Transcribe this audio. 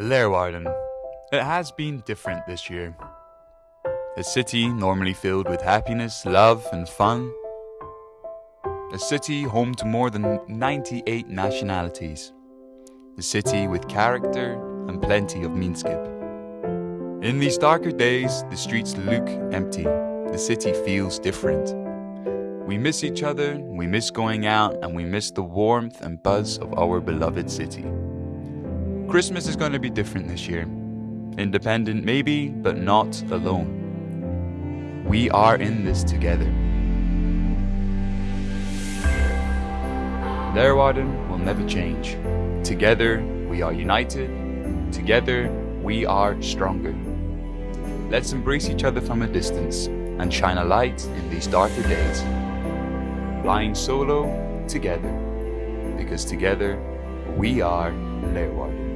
Leeuwarden. It has been different this year. A city normally filled with happiness, love, and fun. A city home to more than 98 nationalities. A city with character and plenty of mienskip. In these darker days, the streets look empty. The city feels different. We miss each other, we miss going out, and we miss the warmth and buzz of our beloved city. Christmas is going to be different this year. Independent, maybe, but not alone. We are in this together. Leeuwarden will never change. Together, we are united. Together, we are stronger. Let's embrace each other from a distance and shine a light in these darker days. Flying solo together, because together we are Leeuwarden.